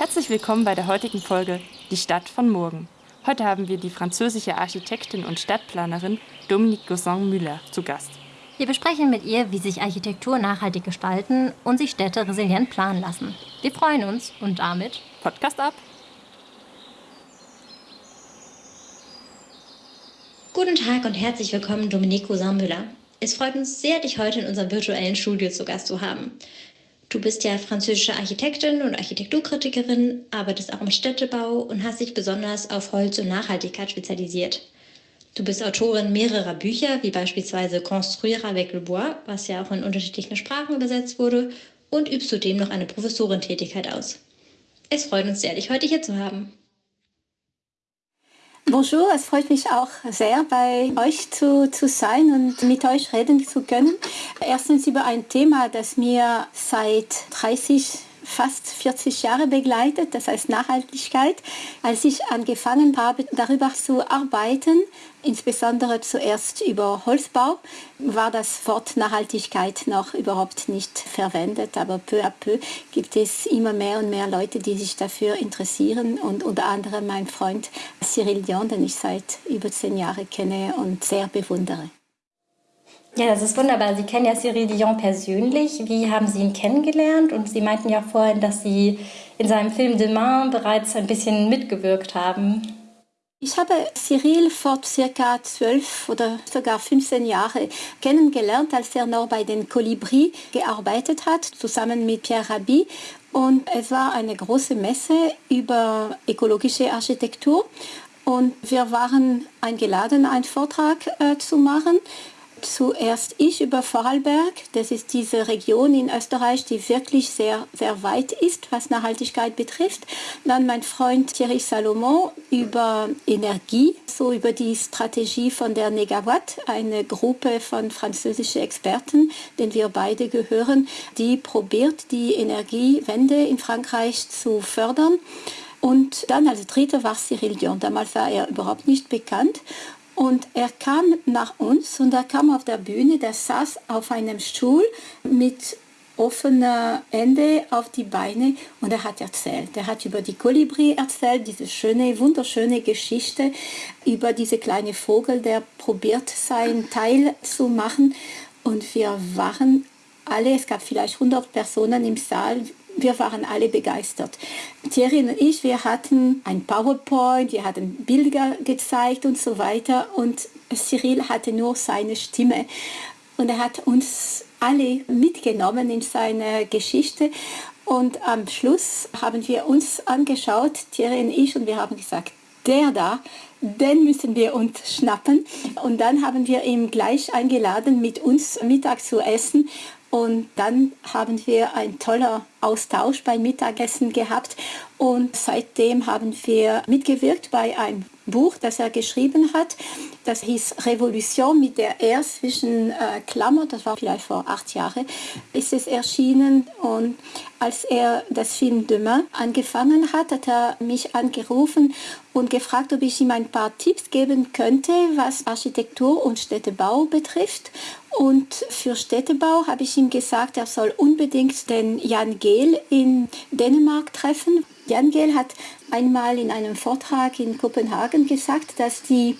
Herzlich willkommen bei der heutigen Folge Die Stadt von morgen. Heute haben wir die französische Architektin und Stadtplanerin Dominique Gosson-Müller zu Gast. Wir besprechen mit ihr, wie sich Architektur nachhaltig gestalten und sich Städte resilient planen lassen. Wir freuen uns und damit Podcast ab! Guten Tag und herzlich willkommen, Dominique Gosson-Müller. Es freut uns sehr, dich heute in unserem virtuellen Studio zu Gast zu haben. Du bist ja französische Architektin und Architekturkritikerin, arbeitest auch im Städtebau und hast dich besonders auf Holz und Nachhaltigkeit spezialisiert. Du bist Autorin mehrerer Bücher, wie beispielsweise Construire avec le bois, was ja auch in unterschiedlichen Sprachen übersetzt wurde, und übst zudem noch eine Professorentätigkeit aus. Es freut uns sehr, dich heute hier zu haben. Bonjour, es freut mich auch sehr, bei euch zu, zu sein und mit euch reden zu können. Erstens über ein Thema, das mir seit 30 fast 40 Jahre begleitet, das heißt Nachhaltigkeit. Als ich angefangen habe, darüber zu arbeiten, insbesondere zuerst über Holzbau, war das Wort Nachhaltigkeit noch überhaupt nicht verwendet, aber peu à peu gibt es immer mehr und mehr Leute, die sich dafür interessieren und unter anderem mein Freund Cyril Dion, den ich seit über zehn Jahren kenne und sehr bewundere. Ja, das ist wunderbar. Sie kennen ja Cyril Dion persönlich. Wie haben Sie ihn kennengelernt? Und Sie meinten ja vorhin, dass Sie in seinem Film Demain bereits ein bisschen mitgewirkt haben. Ich habe Cyril vor circa zwölf oder sogar 15 Jahren kennengelernt, als er noch bei den Kolibri gearbeitet hat, zusammen mit Pierre Rabhi. Und es war eine große Messe über ökologische Architektur. Und wir waren eingeladen, einen Vortrag äh, zu machen zuerst ich über Vorarlberg. Das ist diese Region in Österreich, die wirklich sehr, sehr weit ist, was Nachhaltigkeit betrifft. Dann mein Freund Thierry Salomon über Energie, so über die Strategie von der Negawatt, eine Gruppe von französischen Experten, denen wir beide gehören, die probiert, die Energiewende in Frankreich zu fördern. Und dann als Dritter war Cyril Dion. Damals war er überhaupt nicht bekannt. Und er kam nach uns und er kam auf der Bühne, der saß auf einem Stuhl mit offener Ende auf die Beine und er hat erzählt. Er hat über die Kolibri erzählt, diese schöne, wunderschöne Geschichte über diese kleine Vogel, der probiert sein Teil zu machen. Und wir waren alle, es gab vielleicht 100 Personen im Saal, wir waren alle begeistert. Thierry und ich, wir hatten ein PowerPoint, wir hatten Bilder gezeigt und so weiter und Cyril hatte nur seine Stimme und er hat uns alle mitgenommen in seine Geschichte und am Schluss haben wir uns angeschaut, Thierry und ich, und wir haben gesagt, der da, den müssen wir uns schnappen. Und dann haben wir ihn gleich eingeladen, mit uns Mittag zu essen. Und dann haben wir einen tollen Austausch beim Mittagessen gehabt und seitdem haben wir mitgewirkt bei einem Buch, das er geschrieben hat. Das hieß Revolution mit der R zwischen äh, Klammer, das war vielleicht vor acht Jahren, ist es erschienen. Und als er das Film Demain angefangen hat, hat er mich angerufen und gefragt, ob ich ihm ein paar Tipps geben könnte, was Architektur und Städtebau betrifft. Und für Städtebau habe ich ihm gesagt, er soll unbedingt den Jan Gehl in Dänemark treffen. Jan Gehl hat einmal in einem Vortrag in Kopenhagen gesagt, dass die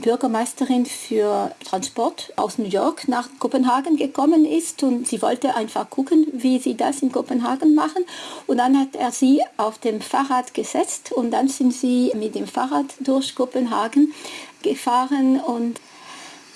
Bürgermeisterin für Transport aus New York nach Kopenhagen gekommen ist und sie wollte einfach gucken, wie sie das in Kopenhagen machen. Und dann hat er sie auf dem Fahrrad gesetzt und dann sind sie mit dem Fahrrad durch Kopenhagen gefahren und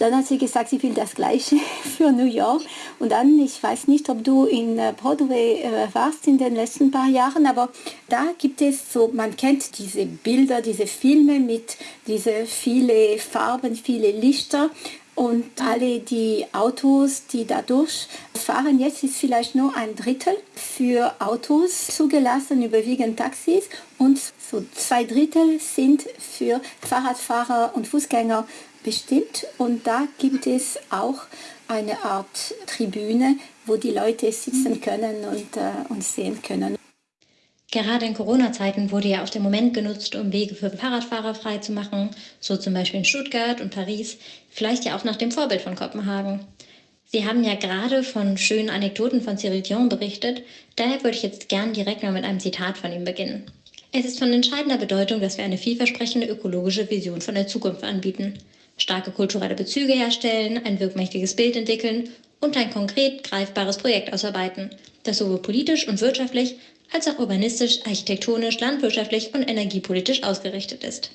dann hat sie gesagt, sie will das Gleiche für New York. Und dann, ich weiß nicht, ob du in äh, Broadway äh, warst in den letzten paar Jahren, aber da gibt es so, man kennt diese Bilder, diese Filme mit diese viele Farben, viele Lichter. Und alle die Autos, die dadurch fahren, jetzt ist vielleicht nur ein Drittel für Autos zugelassen, überwiegend Taxis. Und so zwei Drittel sind für Fahrradfahrer und Fußgänger bestimmt. Und da gibt es auch eine Art Tribüne, wo die Leute sitzen können und äh, uns sehen können. Gerade in Corona-Zeiten wurde ja auch der Moment genutzt, um Wege für Fahrradfahrer freizumachen, so zum Beispiel in Stuttgart und Paris, vielleicht ja auch nach dem Vorbild von Kopenhagen. Sie haben ja gerade von schönen Anekdoten von Cyril Dion berichtet, daher würde ich jetzt gern direkt mal mit einem Zitat von ihm beginnen. Es ist von entscheidender Bedeutung, dass wir eine vielversprechende ökologische Vision von der Zukunft anbieten, starke kulturelle Bezüge herstellen, ein wirkmächtiges Bild entwickeln und ein konkret greifbares Projekt ausarbeiten, das sowohl politisch und wirtschaftlich als auch urbanistisch, architektonisch, landwirtschaftlich und energiepolitisch ausgerichtet ist.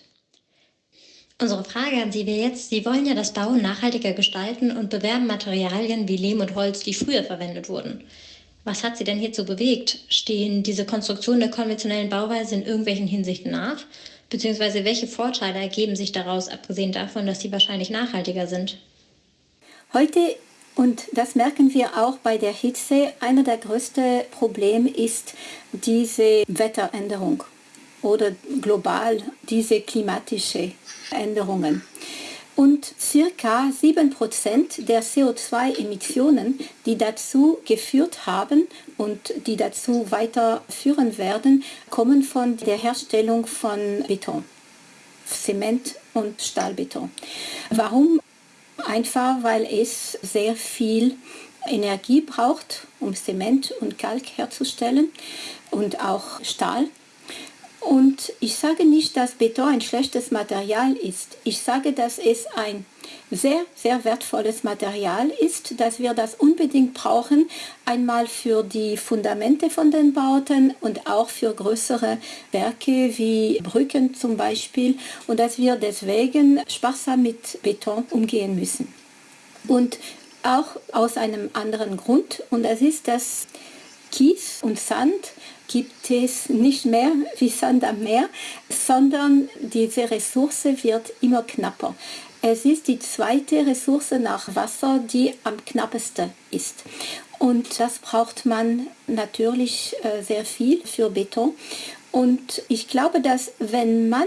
Unsere Frage an Sie wäre jetzt, Sie wollen ja das Bauen nachhaltiger gestalten und bewerben Materialien wie Lehm und Holz, die früher verwendet wurden. Was hat Sie denn hierzu bewegt? Stehen diese Konstruktionen der konventionellen Bauweise in irgendwelchen Hinsichten nach? Beziehungsweise welche Vorteile ergeben sich daraus, abgesehen davon, dass sie wahrscheinlich nachhaltiger sind? Heute, und das merken wir auch bei der Hitze, einer der größten Probleme ist diese Wetteränderung oder global diese klimatische Änderungen. Und circa 7% der CO2-Emissionen, die dazu geführt haben und die dazu weiterführen werden, kommen von der Herstellung von Beton, Zement und Stahlbeton. Warum? Einfach weil es sehr viel Energie braucht, um Zement und Kalk herzustellen und auch Stahl. Und ich sage nicht, dass Beton ein schlechtes Material ist. Ich sage, dass es ein sehr, sehr wertvolles Material ist, dass wir das unbedingt brauchen, einmal für die Fundamente von den Bauten und auch für größere Werke wie Brücken zum Beispiel und dass wir deswegen sparsam mit Beton umgehen müssen. Und auch aus einem anderen Grund und das ist, dass Kies und Sand gibt es nicht mehr wie Sand am Meer, sondern diese Ressource wird immer knapper. Es ist die zweite Ressource nach Wasser, die am knappesten ist. Und das braucht man natürlich äh, sehr viel für Beton. Und ich glaube, dass wenn man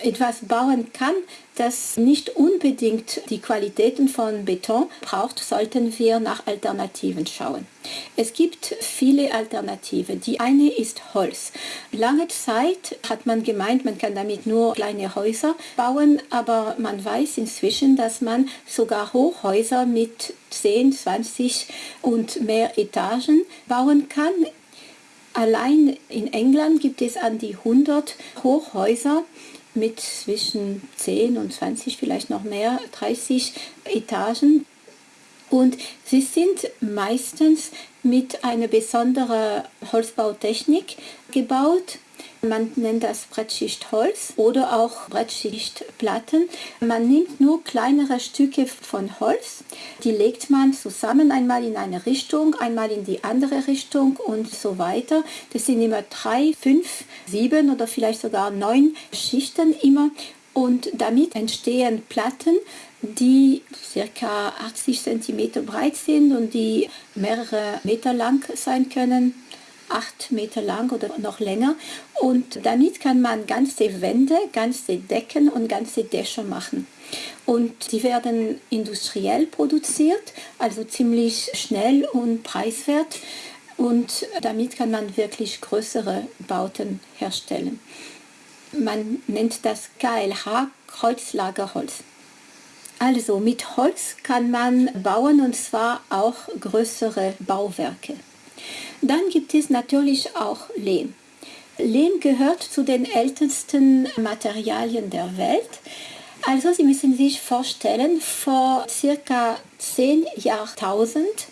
etwas bauen kann, das nicht unbedingt die Qualitäten von Beton braucht, sollten wir nach Alternativen schauen. Es gibt viele Alternativen. Die eine ist Holz. Lange Zeit hat man gemeint, man kann damit nur kleine Häuser bauen, aber man weiß inzwischen, dass man sogar Hochhäuser mit 10, 20 und mehr Etagen bauen kann. Allein in England gibt es an die 100 Hochhäuser mit zwischen 10 und 20, vielleicht noch mehr, 30 Etagen. Und sie sind meistens mit einer besonderen Holzbautechnik gebaut. Man nennt das Brettschichtholz oder auch Brettschichtplatten. Man nimmt nur kleinere Stücke von Holz, die legt man zusammen einmal in eine Richtung, einmal in die andere Richtung und so weiter. Das sind immer drei, fünf, sieben oder vielleicht sogar neun Schichten immer. Und damit entstehen Platten, die ca. 80 cm breit sind und die mehrere Meter lang sein können acht Meter lang oder noch länger. Und damit kann man ganze Wände, ganze Decken und ganze Dächer machen. Und die werden industriell produziert, also ziemlich schnell und preiswert. Und damit kann man wirklich größere Bauten herstellen. Man nennt das KLH Kreuzlagerholz. Also mit Holz kann man bauen und zwar auch größere Bauwerke. Dann gibt es natürlich auch Lehm. Lehm gehört zu den ältesten Materialien der Welt. Also Sie müssen sich vorstellen, vor circa 10 Jahrtausend,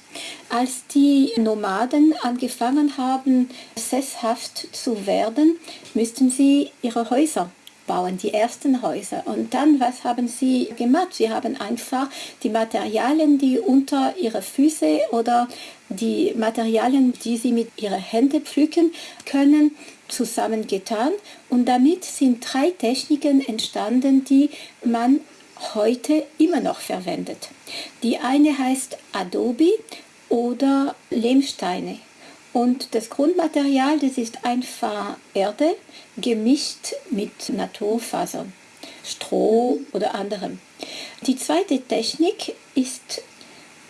als die Nomaden angefangen haben, sesshaft zu werden, müssten sie ihre Häuser bauen, die ersten Häuser. Und dann, was haben sie gemacht? Sie haben einfach die Materialien, die unter ihre Füße oder die Materialien, die sie mit ihren Händen pflücken können, zusammengetan. Und damit sind drei Techniken entstanden, die man heute immer noch verwendet. Die eine heißt Adobe oder Lehmsteine. Und das Grundmaterial, das ist einfach Erde gemischt mit Naturfasern, Stroh oder anderem. Die zweite Technik ist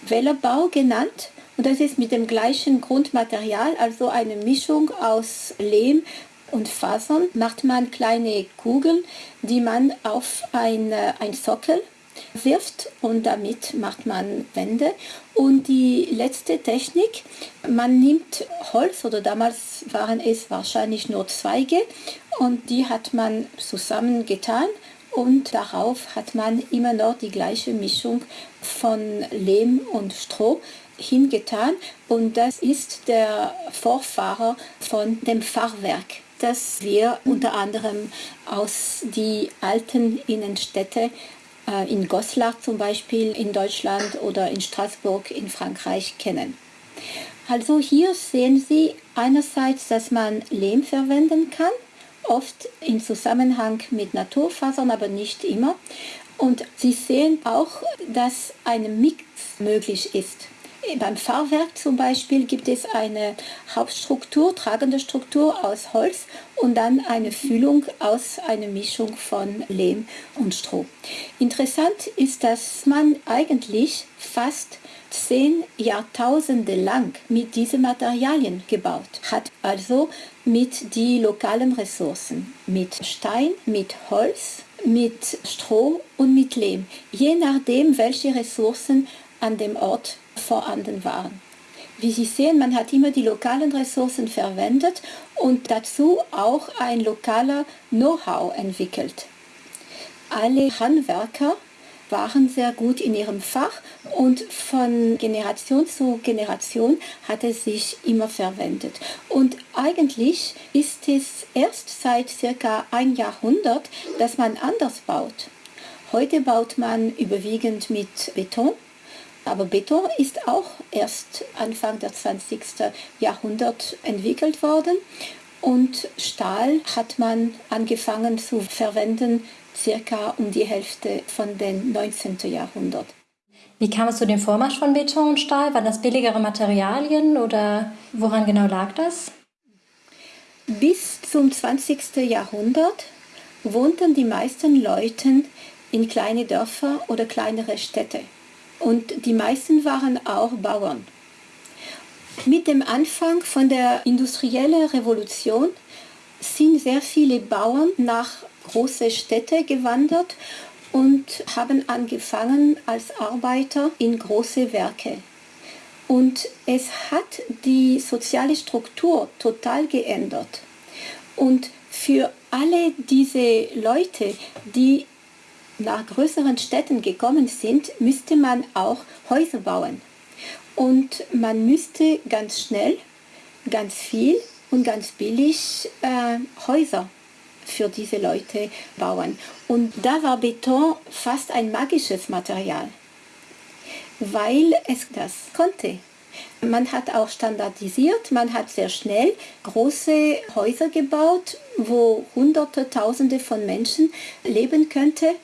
Wellerbau genannt und das ist mit dem gleichen Grundmaterial, also eine Mischung aus Lehm und Fasern, macht man kleine Kugeln, die man auf ein, ein Sockel wirft und damit macht man Wände. Und die letzte Technik, man nimmt Holz oder damals waren es wahrscheinlich nur Zweige und die hat man zusammengetan und darauf hat man immer noch die gleiche Mischung von Lehm und Stroh hingetan und das ist der Vorfahrer von dem Fahrwerk das wir unter anderem aus die alten Innenstädte in Goslar zum Beispiel in Deutschland oder in Straßburg in Frankreich kennen. Also hier sehen Sie einerseits, dass man Lehm verwenden kann, oft in Zusammenhang mit Naturfasern, aber nicht immer. Und Sie sehen auch, dass ein Mix möglich ist. Beim Fahrwerk zum Beispiel gibt es eine Hauptstruktur, tragende Struktur aus Holz und dann eine Füllung aus einer Mischung von Lehm und Stroh. Interessant ist, dass man eigentlich fast zehn Jahrtausende lang mit diesen Materialien gebaut hat. Also mit den lokalen Ressourcen, mit Stein, mit Holz, mit Stroh und mit Lehm, je nachdem, welche Ressourcen an dem Ort vorhanden waren. Wie Sie sehen, man hat immer die lokalen Ressourcen verwendet und dazu auch ein lokaler Know-how entwickelt. Alle Handwerker waren sehr gut in ihrem Fach und von Generation zu Generation hat es sich immer verwendet. Und eigentlich ist es erst seit circa ein Jahrhundert, dass man anders baut. Heute baut man überwiegend mit Beton aber Beton ist auch erst Anfang des 20. Jahrhunderts entwickelt worden und Stahl hat man angefangen zu verwenden circa um die Hälfte von dem 19. Jahrhundert. Wie kam es zu dem Vormarsch von Beton und Stahl? Waren das billigere Materialien oder woran genau lag das? Bis zum 20. Jahrhundert wohnten die meisten Leute in kleine Dörfer oder kleinere Städte und die meisten waren auch Bauern. Mit dem Anfang von der industriellen Revolution sind sehr viele Bauern nach große Städte gewandert und haben angefangen als Arbeiter in große Werke. Und es hat die soziale Struktur total geändert. Und für alle diese Leute, die nach größeren Städten gekommen sind, müsste man auch Häuser bauen. Und man müsste ganz schnell, ganz viel und ganz billig äh, Häuser für diese Leute bauen. Und da war Beton fast ein magisches Material, weil es das konnte. Man hat auch standardisiert, man hat sehr schnell große Häuser gebaut, wo Hunderte, Tausende von Menschen leben könnten.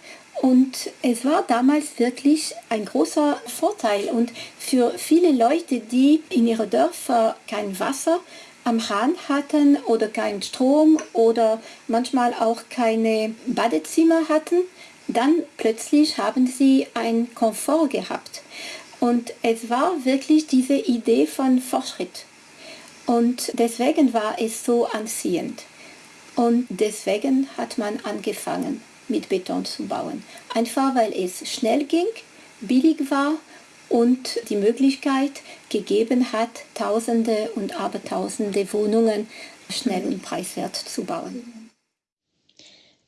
Und es war damals wirklich ein großer Vorteil. Und für viele Leute, die in ihren Dörfern kein Wasser am Hahn hatten oder keinen Strom oder manchmal auch keine Badezimmer hatten, dann plötzlich haben sie einen Komfort gehabt. Und es war wirklich diese Idee von Fortschritt. Und deswegen war es so anziehend. Und deswegen hat man angefangen mit Beton zu bauen. Einfach weil es schnell ging, billig war und die Möglichkeit gegeben hat, Tausende und Abertausende Wohnungen schnell und preiswert zu bauen.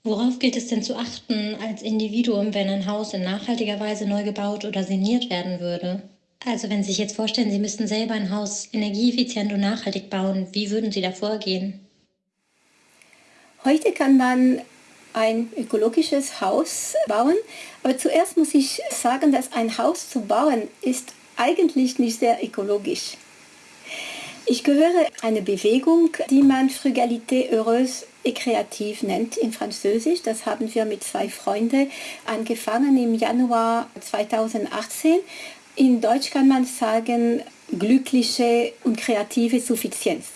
Worauf gilt es denn zu achten als Individuum, wenn ein Haus in nachhaltiger Weise neu gebaut oder saniert werden würde? Also wenn Sie sich jetzt vorstellen, Sie müssten selber ein Haus energieeffizient und nachhaltig bauen, wie würden Sie da vorgehen? Heute kann man ein ökologisches Haus bauen. Aber zuerst muss ich sagen, dass ein Haus zu bauen ist eigentlich nicht sehr ökologisch. Ich gehöre einer Bewegung, die man Frugalité heureuse et créative nennt in Französisch. Das haben wir mit zwei Freunden angefangen im Januar 2018. In Deutsch kann man sagen glückliche und kreative Suffizienz.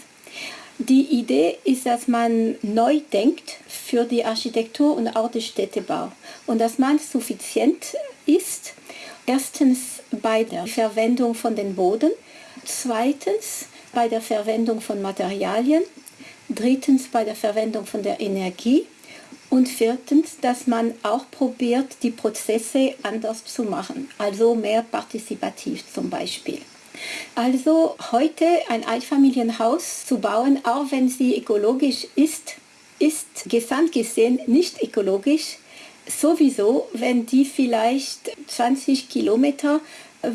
Die Idee ist, dass man neu denkt für die Architektur und auch den Städtebau und dass man suffizient ist. Erstens bei der Verwendung von den Boden, zweitens bei der Verwendung von Materialien, drittens bei der Verwendung von der Energie Und viertens, dass man auch probiert, die Prozesse anders zu machen, also mehr partizipativ zum Beispiel. Also heute ein Einfamilienhaus zu bauen, auch wenn sie ökologisch ist, ist gesamt gesehen nicht ökologisch. Sowieso, wenn die vielleicht 20 Kilometer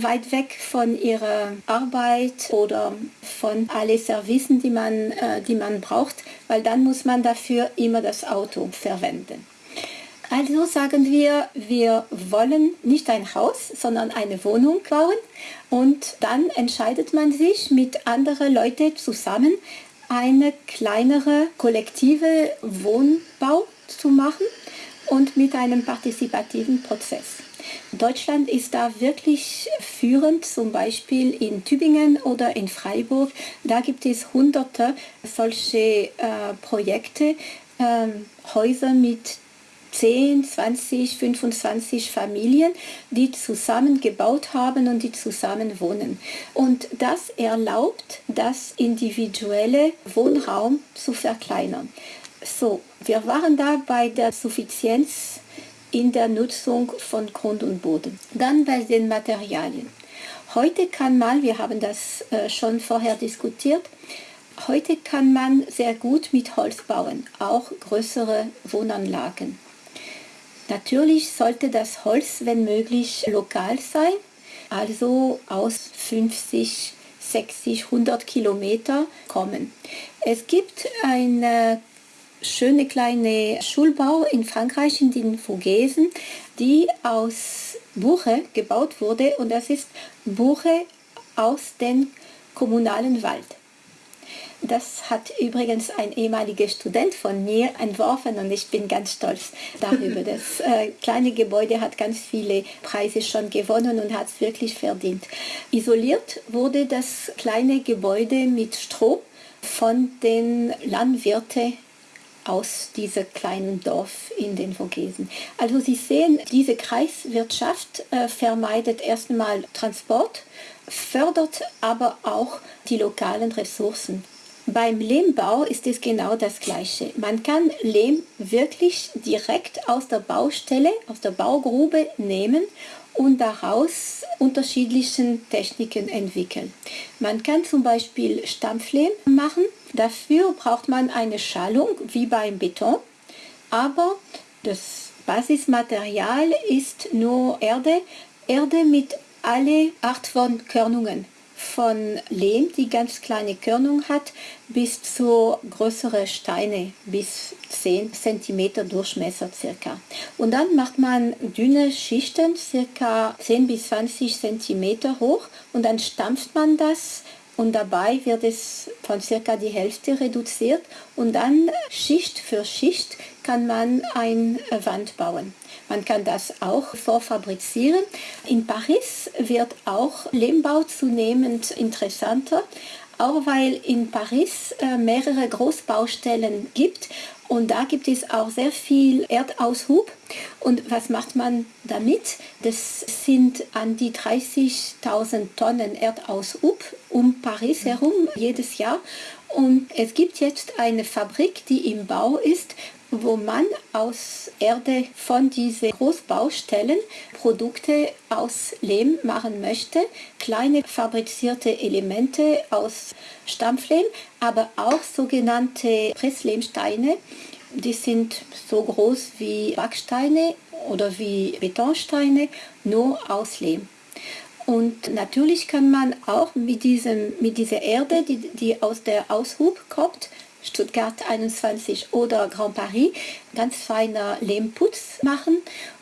weit weg von ihrer Arbeit oder von alle Servicen, die man, äh, die man braucht, weil dann muss man dafür immer das Auto verwenden. Also sagen wir, wir wollen nicht ein Haus, sondern eine Wohnung bauen und dann entscheidet man sich mit anderen Leuten zusammen, eine kleinere kollektive Wohnbau zu machen und mit einem partizipativen Prozess. Deutschland ist da wirklich führend, zum Beispiel in Tübingen oder in Freiburg. Da gibt es hunderte solche äh, Projekte, äh, Häuser mit 10, 20, 25 Familien, die zusammen gebaut haben und die zusammen wohnen. Und das erlaubt, das individuelle Wohnraum zu verkleinern. So, wir waren da bei der Suffizienz in der Nutzung von Grund und Boden. Dann bei den Materialien. Heute kann man, wir haben das äh, schon vorher diskutiert, heute kann man sehr gut mit Holz bauen, auch größere Wohnanlagen. Natürlich sollte das Holz, wenn möglich, lokal sein, also aus 50, 60, 100 Kilometer kommen. Es gibt eine schöne kleine Schulbau in Frankreich, in den Vogesen, die aus Buche gebaut wurde und das ist Buche aus dem kommunalen Wald. Das hat übrigens ein ehemaliger Student von mir entworfen und ich bin ganz stolz darüber. Das äh, kleine Gebäude hat ganz viele Preise schon gewonnen und hat es wirklich verdient. Isoliert wurde das kleine Gebäude mit Stroh von den Landwirten aus diesem kleinen Dorf in den Vogesen. Also Sie sehen, diese Kreiswirtschaft äh, vermeidet erstmal Transport, fördert aber auch die lokalen Ressourcen. Beim Lehmbau ist es genau das Gleiche. Man kann Lehm wirklich direkt aus der Baustelle, aus der Baugrube nehmen und daraus unterschiedliche Techniken entwickeln. Man kann zum Beispiel Stampflehm machen. Dafür braucht man eine Schallung wie beim Beton, aber das Basismaterial ist nur Erde, Erde mit alle Art von Körnungen von Lehm, die ganz kleine Körnung hat, bis zu größere Steine, bis 10 cm Durchmesser circa. Und dann macht man dünne Schichten, circa 10 bis 20 cm hoch und dann stampft man das und dabei wird es von circa die Hälfte reduziert und dann Schicht für Schicht kann man eine Wand bauen. Man kann das auch vorfabrizieren. In Paris wird auch Lehmbau zunehmend interessanter, auch weil in Paris äh, mehrere Großbaustellen gibt und da gibt es auch sehr viel Erdaushub. Und was macht man damit? Das sind an die 30.000 Tonnen Erdaushub um Paris herum jedes Jahr. Und es gibt jetzt eine Fabrik, die im Bau ist, wo man aus Erde von diesen Großbaustellen Produkte aus Lehm machen möchte, kleine fabrizierte Elemente aus Stampflehm, aber auch sogenannte Presslehmsteine. Die sind so groß wie Backsteine oder wie Betonsteine, nur aus Lehm. Und natürlich kann man auch mit, diesem, mit dieser Erde, die, die aus der Aushub kommt, Stuttgart 21 oder Grand Paris ganz feiner Lehmputz machen.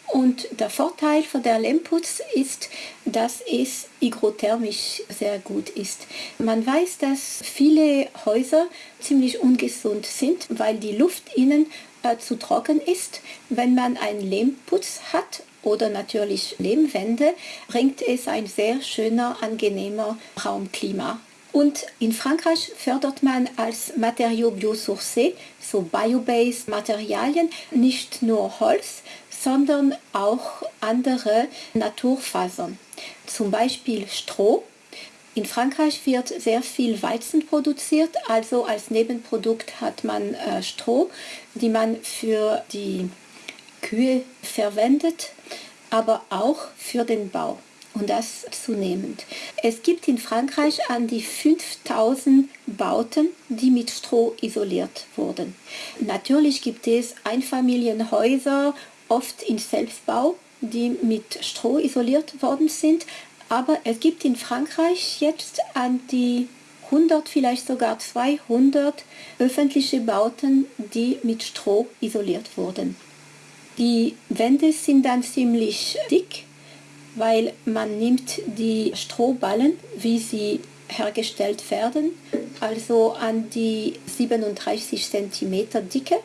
Und der Vorteil von der Lehmputz ist, dass es hygrothermisch sehr gut ist. Man weiß, dass viele Häuser ziemlich ungesund sind, weil die Luft innen äh, zu trocken ist. Wenn man einen Lehmputz hat oder natürlich Lehmwände, bringt es ein sehr schöner, angenehmer Raumklima und in Frankreich fördert man als Materiaux biosourcés, so biobased Materialien, nicht nur Holz, sondern auch andere Naturfasern. Zum Beispiel Stroh In Frankreich wird sehr viel Weizen produziert, also als Nebenprodukt hat man äh, Stroh, die man für die Kühe verwendet, aber auch für den Bau und das zunehmend. Es gibt in Frankreich an die 5000 Bauten, die mit Stroh isoliert wurden. Natürlich gibt es Einfamilienhäuser, oft in Selbstbau, die mit Stroh isoliert worden sind, aber es gibt in Frankreich jetzt an die 100, vielleicht sogar 200 öffentliche Bauten, die mit Stroh isoliert wurden. Die Wände sind dann ziemlich dick weil man nimmt die Strohballen, wie sie hergestellt werden, also an die 37 cm Dicke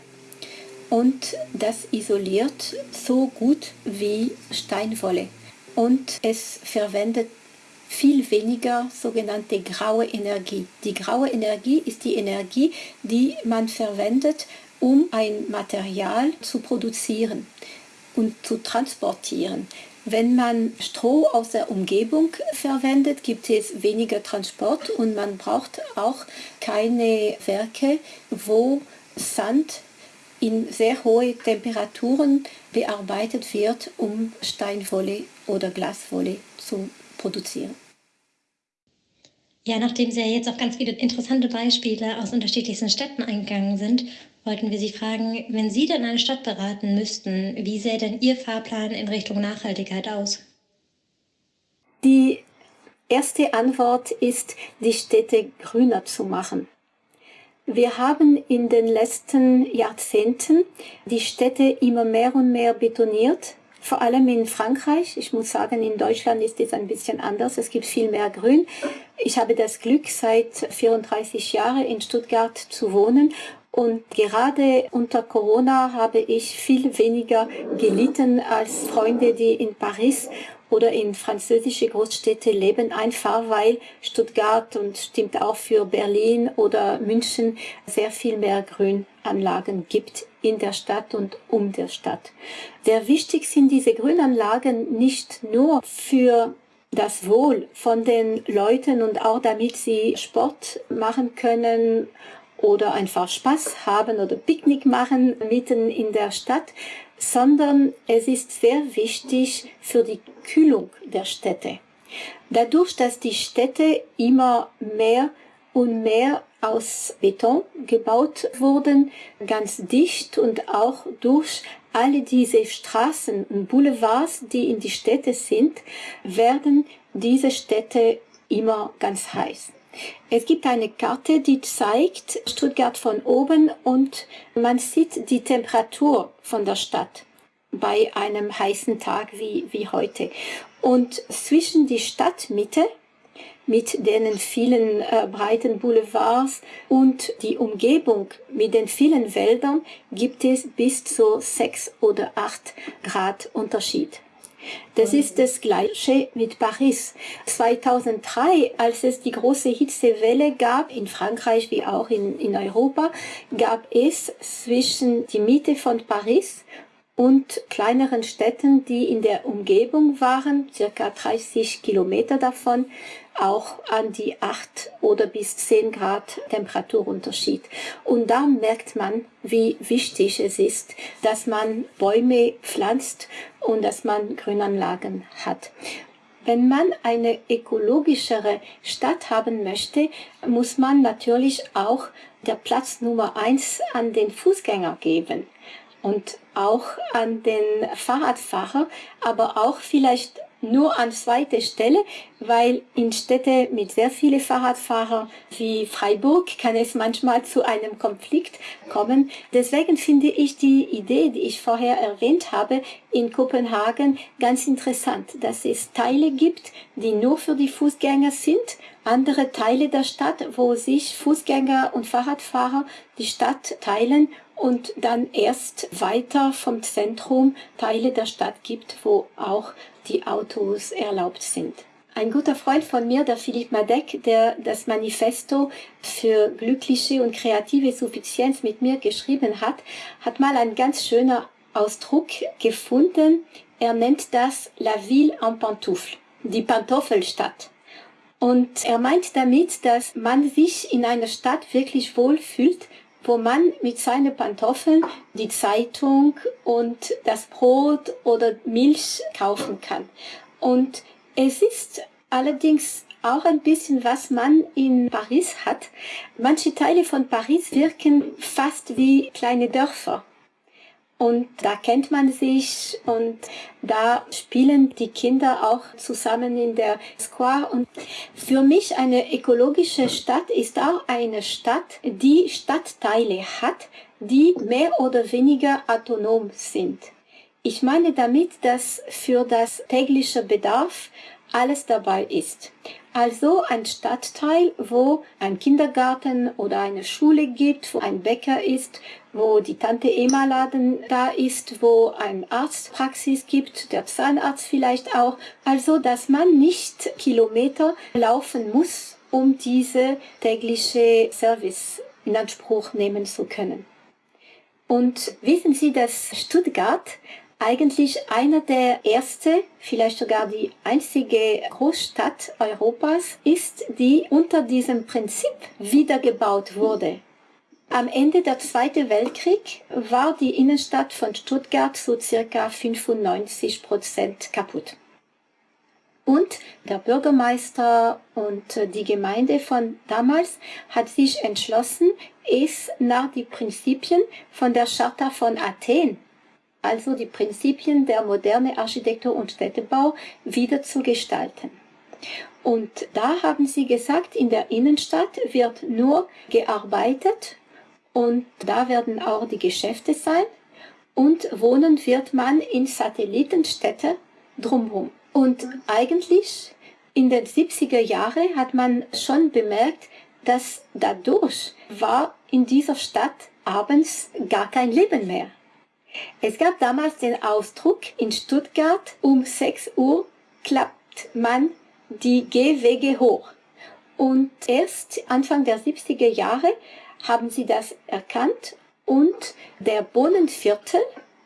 und das isoliert so gut wie Steinwolle. Und es verwendet viel weniger sogenannte graue Energie. Die graue Energie ist die Energie, die man verwendet, um ein Material zu produzieren und zu transportieren. Wenn man Stroh aus der Umgebung verwendet, gibt es weniger Transport und man braucht auch keine Werke, wo Sand in sehr hohe Temperaturen bearbeitet wird, um Steinwolle oder Glaswolle zu produzieren. Ja, nachdem Sie ja jetzt auf ganz viele interessante Beispiele aus unterschiedlichsten Städten eingegangen sind, wollten wir Sie fragen, wenn Sie dann eine Stadt beraten müssten, wie sähe denn Ihr Fahrplan in Richtung Nachhaltigkeit aus? Die erste Antwort ist, die Städte grüner zu machen. Wir haben in den letzten Jahrzehnten die Städte immer mehr und mehr betoniert, vor allem in Frankreich. Ich muss sagen, in Deutschland ist es ein bisschen anders. Es gibt viel mehr Grün. Ich habe das Glück, seit 34 Jahren in Stuttgart zu wohnen und gerade unter Corona habe ich viel weniger gelitten als Freunde, die in Paris oder in französische Großstädte leben, einfach weil Stuttgart und stimmt auch für Berlin oder München sehr viel mehr Grünanlagen gibt in der Stadt und um der Stadt. Sehr wichtig sind diese Grünanlagen nicht nur für das Wohl von den Leuten und auch damit sie Sport machen können oder einfach Spaß haben oder Picknick machen mitten in der Stadt, sondern es ist sehr wichtig für die Kühlung der Städte. Dadurch, dass die Städte immer mehr und mehr aus Beton gebaut wurden, ganz dicht und auch durch alle diese Straßen und Boulevards, die in die Städte sind, werden diese Städte immer ganz heiß. Es gibt eine Karte, die zeigt Stuttgart von oben und man sieht die Temperatur von der Stadt bei einem heißen Tag wie, wie heute. Und zwischen die Stadtmitte mit den vielen äh, breiten Boulevards und die Umgebung mit den vielen Wäldern gibt es bis zu sechs oder acht Grad Unterschied. Das ist das Gleiche mit Paris. 2003, als es die große Hitzewelle gab, in Frankreich wie auch in, in Europa, gab es zwischen die Mitte von Paris und kleineren Städten, die in der Umgebung waren, circa 30 Kilometer davon, auch an die 8 oder bis 10 Grad Temperaturunterschied. Und da merkt man, wie wichtig es ist, dass man Bäume pflanzt und dass man Grünanlagen hat. Wenn man eine ökologischere Stadt haben möchte, muss man natürlich auch der Platz Nummer eins an den Fußgänger geben und auch an den Fahrradfahrer, aber auch vielleicht nur an zweiter Stelle, weil in Städte mit sehr vielen Fahrradfahrern wie Freiburg kann es manchmal zu einem Konflikt kommen. Deswegen finde ich die Idee, die ich vorher erwähnt habe, in Kopenhagen ganz interessant, dass es Teile gibt, die nur für die Fußgänger sind, andere Teile der Stadt, wo sich Fußgänger und Fahrradfahrer die Stadt teilen und dann erst weiter vom Zentrum Teile der Stadt gibt, wo auch die Autos erlaubt sind. Ein guter Freund von mir, der Philipp Madec, der das Manifesto für glückliche und kreative Suffizienz mit mir geschrieben hat, hat mal einen ganz schönen Ausdruck gefunden. Er nennt das La Ville en Pantoufle, die Pantoffelstadt. Und er meint damit, dass man sich in einer Stadt wirklich wohlfühlt, wo man mit seinen Pantoffeln die Zeitung und das Brot oder Milch kaufen kann. Und es ist allerdings auch ein bisschen, was man in Paris hat. Manche Teile von Paris wirken fast wie kleine Dörfer. Und da kennt man sich und da spielen die Kinder auch zusammen in der Square. Und für mich eine ökologische Stadt ist auch eine Stadt, die Stadtteile hat, die mehr oder weniger autonom sind. Ich meine damit, dass für das tägliche Bedarf alles dabei ist. Also ein Stadtteil, wo ein Kindergarten oder eine Schule gibt, wo ein Bäcker ist, wo die Tante Emma Laden da ist, wo ein Arztpraxis gibt, der Zahnarzt vielleicht auch. Also, dass man nicht Kilometer laufen muss, um diese tägliche Service in Anspruch nehmen zu können. Und wissen Sie, dass Stuttgart eigentlich einer der erste, vielleicht sogar die einzige Großstadt Europas ist, die unter diesem Prinzip wiedergebaut wurde. Am Ende der Zweiten Weltkrieg war die Innenstadt von Stuttgart so circa 95 Prozent kaputt. Und der Bürgermeister und die Gemeinde von damals hat sich entschlossen, es nach den Prinzipien von der Charta von Athen also die Prinzipien der moderne Architektur und Städtebau wieder zu gestalten. Und da haben sie gesagt, in der Innenstadt wird nur gearbeitet und da werden auch die Geschäfte sein und wohnen wird man in Satellitenstädte drumherum. Und eigentlich in den 70er Jahren hat man schon bemerkt, dass dadurch war in dieser Stadt abends gar kein Leben mehr. Es gab damals den Ausdruck, in Stuttgart um 6 Uhr klappt man die Gehwege hoch. Und erst Anfang der 70er Jahre haben sie das erkannt und der Bohnenviertel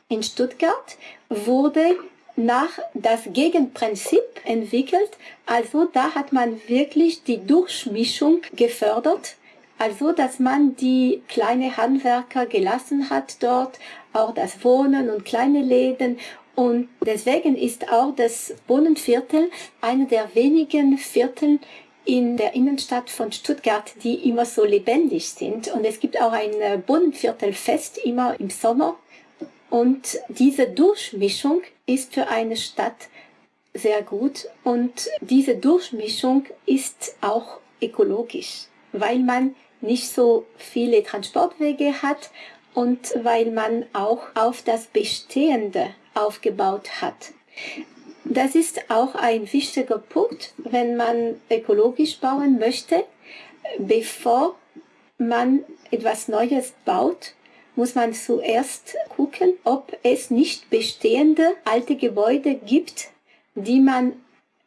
in Stuttgart wurde nach das Gegenprinzip entwickelt. Also da hat man wirklich die Durchmischung gefördert. Also dass man die kleine Handwerker gelassen hat dort, auch das Wohnen und kleine Läden. Und deswegen ist auch das Wohnenviertel einer der wenigen Viertel in der Innenstadt von Stuttgart, die immer so lebendig sind. Und es gibt auch ein Bodenviertelfest immer im Sommer. Und diese Durchmischung ist für eine Stadt sehr gut. Und diese Durchmischung ist auch ökologisch, weil man nicht so viele Transportwege hat und weil man auch auf das Bestehende aufgebaut hat. Das ist auch ein wichtiger Punkt, wenn man ökologisch bauen möchte. Bevor man etwas Neues baut, muss man zuerst gucken, ob es nicht bestehende alte Gebäude gibt, die man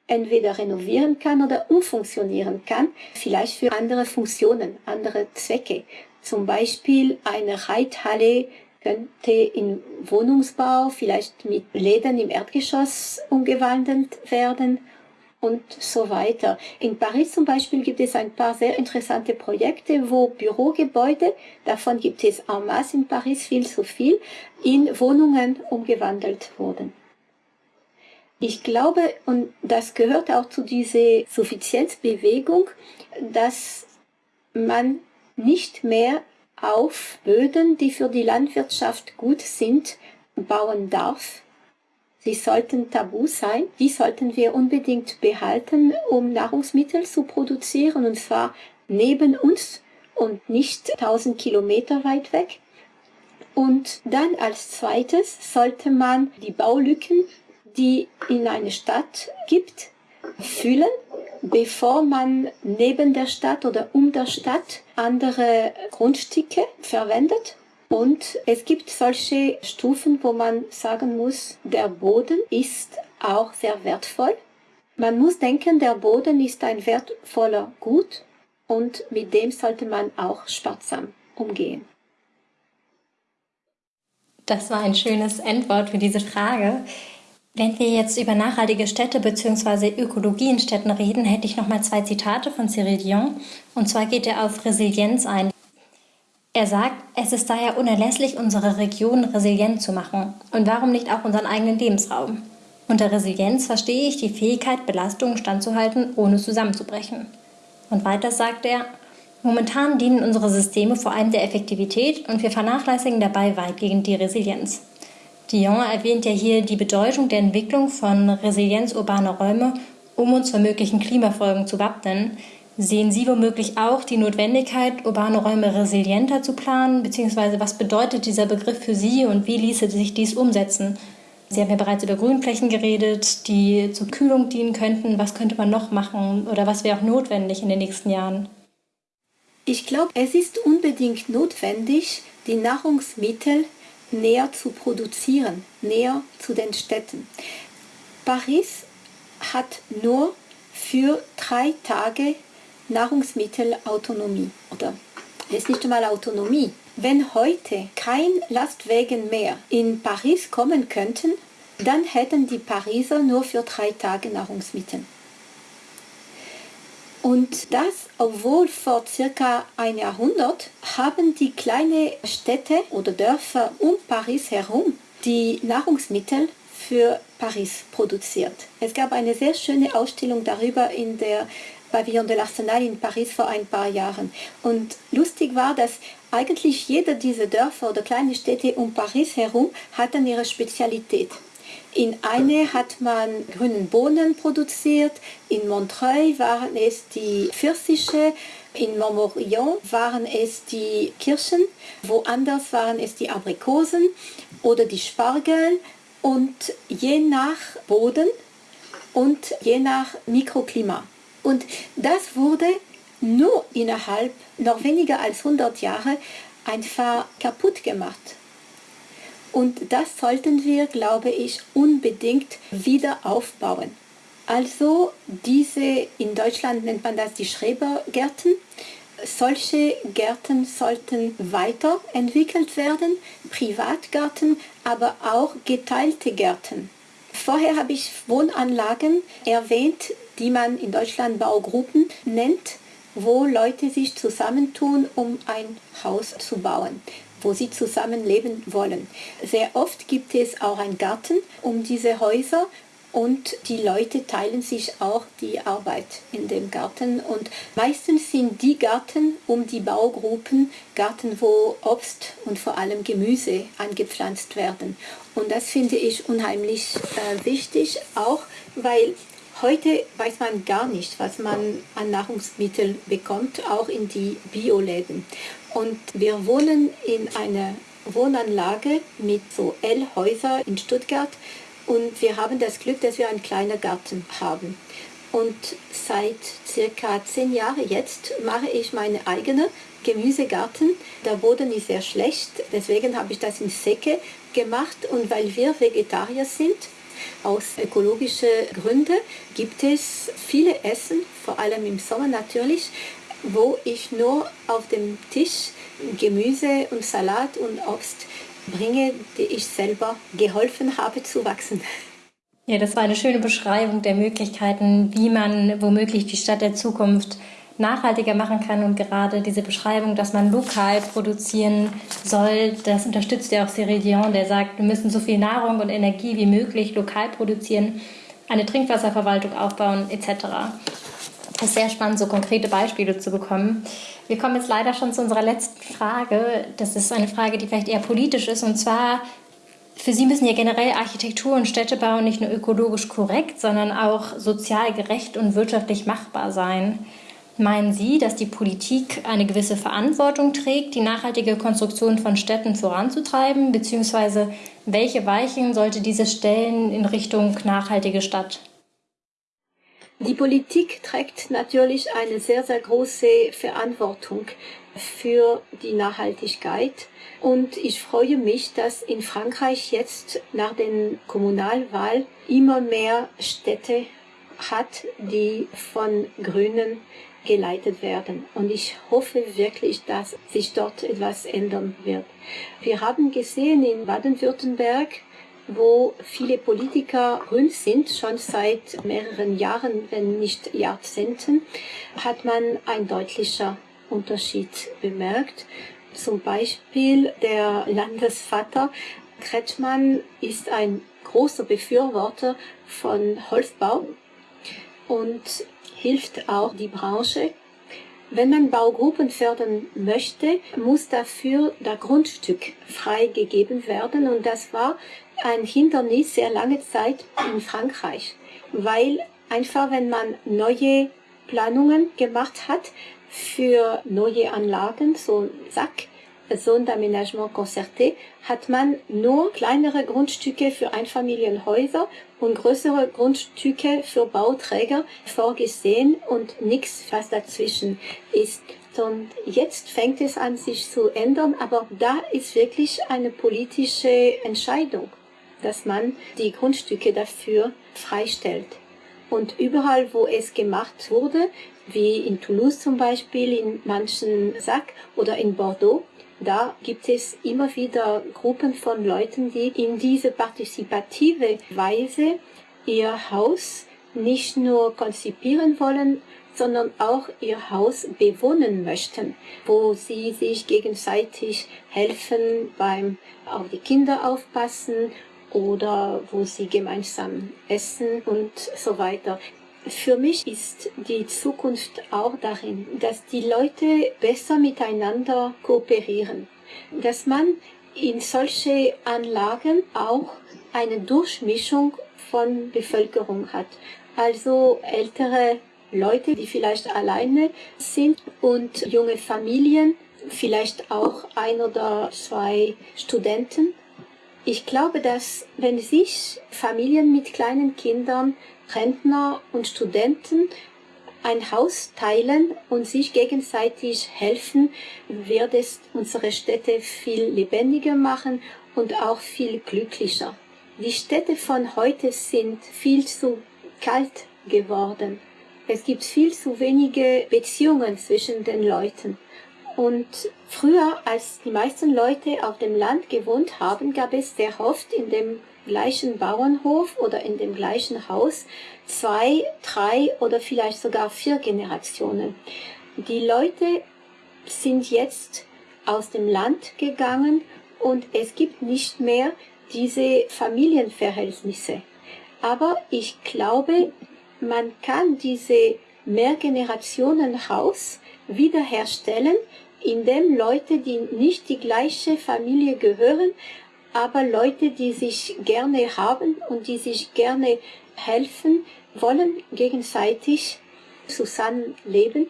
entweder renovieren kann oder umfunktionieren kann, vielleicht für andere Funktionen, andere Zwecke. Zum Beispiel eine Reithalle könnte in Wohnungsbau, vielleicht mit Läden im Erdgeschoss umgewandelt werden und so weiter. In Paris zum Beispiel gibt es ein paar sehr interessante Projekte, wo Bürogebäude, davon gibt es en masse in Paris viel zu viel, in Wohnungen umgewandelt wurden. Ich glaube, und das gehört auch zu dieser Suffizienzbewegung, dass man nicht mehr auf Böden, die für die Landwirtschaft gut sind, bauen darf. Sie sollten tabu sein. Die sollten wir unbedingt behalten, um Nahrungsmittel zu produzieren, und zwar neben uns und nicht 1000 Kilometer weit weg. Und dann als zweites sollte man die Baulücken, die in eine Stadt gibt, füllen bevor man neben der Stadt oder um der Stadt andere Grundstücke verwendet. Und es gibt solche Stufen, wo man sagen muss, der Boden ist auch sehr wertvoll. Man muss denken, der Boden ist ein wertvoller Gut und mit dem sollte man auch sparsam umgehen. Das war ein schönes Endwort für diese Frage. Wenn wir jetzt über nachhaltige Städte bzw. Ökologie in Städten reden, hätte ich noch mal zwei Zitate von Cyril Dion. Und zwar geht er auf Resilienz ein. Er sagt, es ist daher unerlässlich, unsere Region resilient zu machen. Und warum nicht auch unseren eigenen Lebensraum? Unter Resilienz verstehe ich die Fähigkeit, Belastungen standzuhalten, ohne zusammenzubrechen. Und weiter sagt er, momentan dienen unsere Systeme vor allem der Effektivität und wir vernachlässigen dabei weitgehend die Resilienz. Dion erwähnt ja hier die Bedeutung der Entwicklung von Resilienz urbaner Räume, um uns vor möglichen Klimafolgen zu wappnen. Sehen Sie womöglich auch die Notwendigkeit, urbane Räume resilienter zu planen? Beziehungsweise was bedeutet dieser Begriff für Sie und wie ließe sich dies umsetzen? Sie haben ja bereits über Grünflächen geredet, die zur Kühlung dienen könnten. Was könnte man noch machen oder was wäre auch notwendig in den nächsten Jahren? Ich glaube, es ist unbedingt notwendig, die Nahrungsmittel näher zu produzieren, näher zu den Städten. Paris hat nur für drei Tage Nahrungsmittelautonomie oder ist nicht einmal Autonomie. Wenn heute kein Lastwagen mehr in Paris kommen könnten, dann hätten die Pariser nur für drei Tage Nahrungsmittel. Und das, obwohl vor circa ein Jahrhundert haben die kleinen Städte oder Dörfer um Paris herum die Nahrungsmittel für Paris produziert. Es gab eine sehr schöne Ausstellung darüber in der Pavillon de l'Arsenal in Paris vor ein paar Jahren. Und lustig war, dass eigentlich jeder dieser Dörfer oder kleine Städte um Paris herum hatten ihre Spezialität. In eine hat man grünen Bohnen produziert, in Montreuil waren es die Pfirsiche, in Montmorillon waren es die Kirschen, woanders waren es die Aprikosen oder die Spargel und je nach Boden und je nach Mikroklima. Und das wurde nur innerhalb noch weniger als 100 Jahre einfach kaputt gemacht. Und das sollten wir, glaube ich, unbedingt wieder aufbauen. Also diese, in Deutschland nennt man das die Schrebergärten. Solche Gärten sollten weiterentwickelt werden, Privatgarten, aber auch geteilte Gärten. Vorher habe ich Wohnanlagen erwähnt, die man in Deutschland Baugruppen nennt, wo Leute sich zusammentun, um ein Haus zu bauen wo sie zusammenleben wollen. Sehr oft gibt es auch einen Garten um diese Häuser und die Leute teilen sich auch die Arbeit in dem Garten. Und meistens sind die Garten um die Baugruppen Garten, wo Obst und vor allem Gemüse angepflanzt werden. Und das finde ich unheimlich äh, wichtig, auch weil Heute weiß man gar nicht, was man an Nahrungsmitteln bekommt, auch in die Bioläden. Und wir wohnen in einer Wohnanlage mit so L-Häuser in Stuttgart und wir haben das Glück, dass wir einen kleinen Garten haben. Und seit circa zehn Jahren jetzt mache ich meine eigene Gemüsegarten. Der Boden ist sehr schlecht, deswegen habe ich das in Säcke gemacht und weil wir Vegetarier sind, aus ökologischen Gründen gibt es viele Essen, vor allem im Sommer natürlich, wo ich nur auf dem Tisch Gemüse und Salat und Obst bringe, die ich selber geholfen habe zu wachsen. Ja, das war eine schöne Beschreibung der Möglichkeiten, wie man womöglich die Stadt der Zukunft nachhaltiger machen kann. Und gerade diese Beschreibung, dass man lokal produzieren soll, das unterstützt ja auch Cyril Dion, der sagt, wir müssen so viel Nahrung und Energie wie möglich lokal produzieren, eine Trinkwasserverwaltung aufbauen etc. Es ist sehr spannend, so konkrete Beispiele zu bekommen. Wir kommen jetzt leider schon zu unserer letzten Frage. Das ist eine Frage, die vielleicht eher politisch ist. Und zwar, für Sie müssen ja generell Architektur und Städtebau nicht nur ökologisch korrekt, sondern auch sozial gerecht und wirtschaftlich machbar sein. Meinen Sie, dass die Politik eine gewisse Verantwortung trägt, die nachhaltige Konstruktion von Städten voranzutreiben, beziehungsweise welche Weichen sollte diese stellen in Richtung nachhaltige Stadt? Die Politik trägt natürlich eine sehr, sehr große Verantwortung für die Nachhaltigkeit. Und ich freue mich, dass in Frankreich jetzt nach den Kommunalwahlen immer mehr Städte hat, die von Grünen geleitet werden. Und ich hoffe wirklich, dass sich dort etwas ändern wird. Wir haben gesehen in Baden-Württemberg, wo viele Politiker grün sind, schon seit mehreren Jahren, wenn nicht Jahrzehnten, hat man ein deutlicher Unterschied bemerkt. Zum Beispiel der Landesvater Kretschmann ist ein großer Befürworter von Holzbau und hilft auch die Branche. Wenn man Baugruppen fördern möchte, muss dafür das Grundstück freigegeben werden und das war ein Hindernis sehr lange Zeit in Frankreich, weil einfach wenn man neue Planungen gemacht hat für neue Anlagen, so Sack, Zone d'aménagement concerté, hat man nur kleinere Grundstücke für Einfamilienhäuser und größere Grundstücke für Bauträger vorgesehen und nichts, was dazwischen ist. Und jetzt fängt es an, sich zu ändern, aber da ist wirklich eine politische Entscheidung, dass man die Grundstücke dafür freistellt. Und überall, wo es gemacht wurde, wie in Toulouse zum Beispiel, in manchen Sack oder in Bordeaux, da gibt es immer wieder Gruppen von Leuten, die in diese partizipative Weise ihr Haus nicht nur konzipieren wollen, sondern auch ihr Haus bewohnen möchten, wo sie sich gegenseitig helfen beim auf die Kinder aufpassen oder wo sie gemeinsam essen und so weiter. Für mich ist die Zukunft auch darin, dass die Leute besser miteinander kooperieren, dass man in solche Anlagen auch eine Durchmischung von Bevölkerung hat. Also ältere Leute, die vielleicht alleine sind und junge Familien, vielleicht auch ein oder zwei Studenten. Ich glaube, dass wenn sich Familien mit kleinen Kindern Rentner und Studenten ein Haus teilen und sich gegenseitig helfen, wird es unsere Städte viel lebendiger machen und auch viel glücklicher. Die Städte von heute sind viel zu kalt geworden. Es gibt viel zu wenige Beziehungen zwischen den Leuten. Und früher, als die meisten Leute auf dem Land gewohnt haben, gab es sehr oft in dem gleichen Bauernhof oder in dem gleichen Haus zwei, drei oder vielleicht sogar vier Generationen. Die Leute sind jetzt aus dem Land gegangen und es gibt nicht mehr diese Familienverhältnisse. Aber ich glaube, man kann diese Mehrgenerationenhaus wiederherstellen, indem Leute, die nicht die gleiche Familie gehören, aber Leute, die sich gerne haben und die sich gerne helfen, wollen gegenseitig zusammenleben.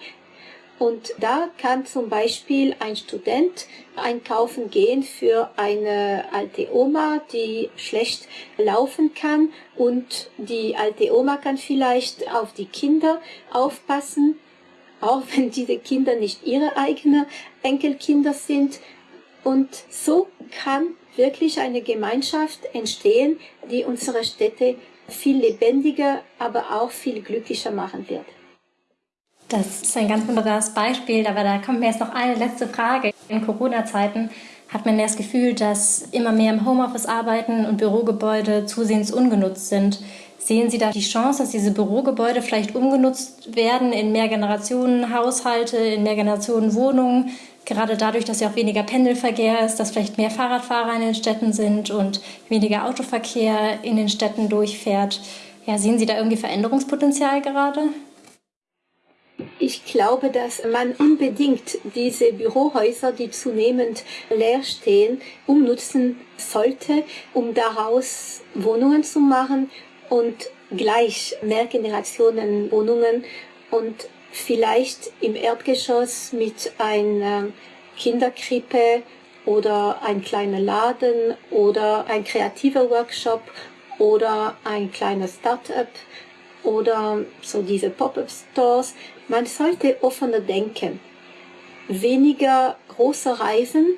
Und da kann zum Beispiel ein Student einkaufen gehen für eine alte Oma, die schlecht laufen kann und die alte Oma kann vielleicht auf die Kinder aufpassen, auch wenn diese Kinder nicht ihre eigenen Enkelkinder sind. Und so kann wirklich eine Gemeinschaft entstehen, die unsere Städte viel lebendiger, aber auch viel glücklicher machen wird. Das ist ein ganz wunderbares Beispiel, aber da kommt mir jetzt noch eine letzte Frage. In Corona-Zeiten hat man das Gefühl, dass immer mehr im Homeoffice arbeiten und Bürogebäude zusehends ungenutzt sind. Sehen Sie da die Chance, dass diese Bürogebäude vielleicht umgenutzt werden in Mehrgenerationen-Haushalte, in Mehrgenerationen-Wohnungen? Gerade dadurch, dass ja auch weniger Pendelverkehr ist, dass vielleicht mehr Fahrradfahrer in den Städten sind und weniger Autoverkehr in den Städten durchfährt. Ja, sehen Sie da irgendwie Veränderungspotenzial gerade? Ich glaube, dass man unbedingt diese Bürohäuser, die zunehmend leer stehen, umnutzen sollte, um daraus Wohnungen zu machen und gleich Mehrgenerationenwohnungen und vielleicht im Erdgeschoss mit einer Kinderkrippe oder ein kleiner Laden oder ein kreativer Workshop oder ein kleiner Start-up oder so diese Pop-up-Stores. Man sollte offener denken. Weniger große Reisen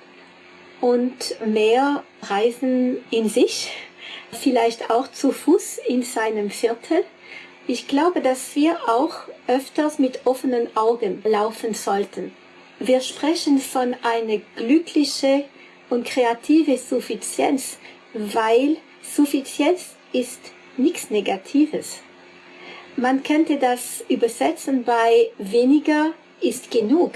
und mehr Reisen in sich, vielleicht auch zu Fuß in seinem Viertel ich glaube, dass wir auch öfters mit offenen Augen laufen sollten. Wir sprechen von einer glücklichen und kreativen Suffizienz, weil Suffizienz ist nichts Negatives. Man könnte das übersetzen bei weniger ist genug.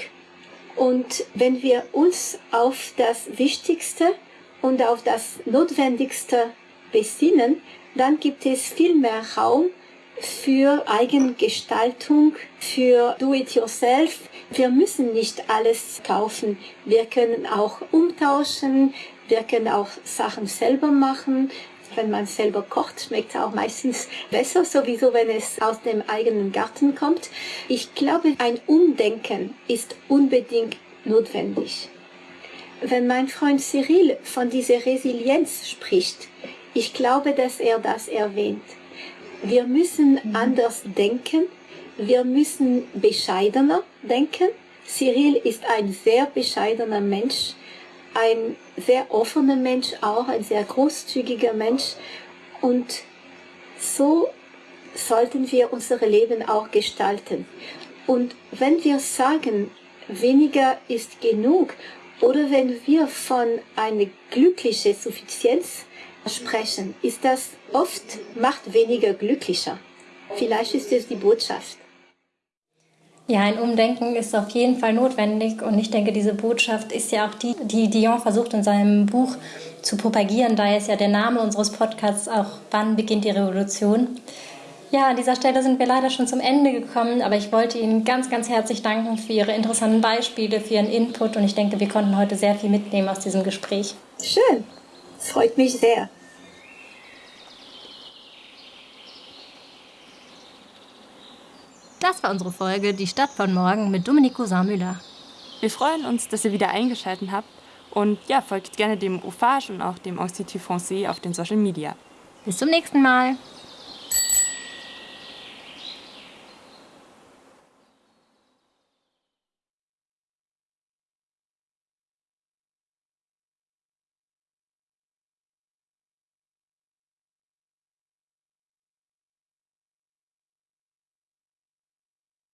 Und wenn wir uns auf das Wichtigste und auf das Notwendigste besinnen, dann gibt es viel mehr Raum für Eigengestaltung, für Do-it-yourself. Wir müssen nicht alles kaufen. Wir können auch umtauschen. Wir können auch Sachen selber machen. Wenn man selber kocht, schmeckt es auch meistens besser, sowieso wenn es aus dem eigenen Garten kommt. Ich glaube, ein Umdenken ist unbedingt notwendig. Wenn mein Freund Cyril von dieser Resilienz spricht, ich glaube, dass er das erwähnt. Wir müssen mhm. anders denken, wir müssen bescheidener denken. Cyril ist ein sehr bescheidener Mensch, ein sehr offener Mensch auch, ein sehr großzügiger Mensch. Und so sollten wir unser Leben auch gestalten. Und wenn wir sagen, weniger ist genug, oder wenn wir von einer glücklichen Suffizienz sprechen, ist das oft macht weniger glücklicher. Vielleicht ist es die Botschaft. Ja, ein Umdenken ist auf jeden Fall notwendig und ich denke, diese Botschaft ist ja auch die, die Dion versucht in seinem Buch zu propagieren. Daher ist ja der Name unseres Podcasts auch Wann beginnt die Revolution? Ja, an dieser Stelle sind wir leider schon zum Ende gekommen, aber ich wollte Ihnen ganz, ganz herzlich danken für Ihre interessanten Beispiele, für Ihren Input und ich denke, wir konnten heute sehr viel mitnehmen aus diesem Gespräch. Schön, freut mich sehr. Das war unsere Folge Die Stadt von morgen mit Dominico Saarmüller. Wir freuen uns, dass ihr wieder eingeschaltet habt und ja, folgt gerne dem OFAGE und auch dem Institut Français auf den Social Media. Bis zum nächsten Mal.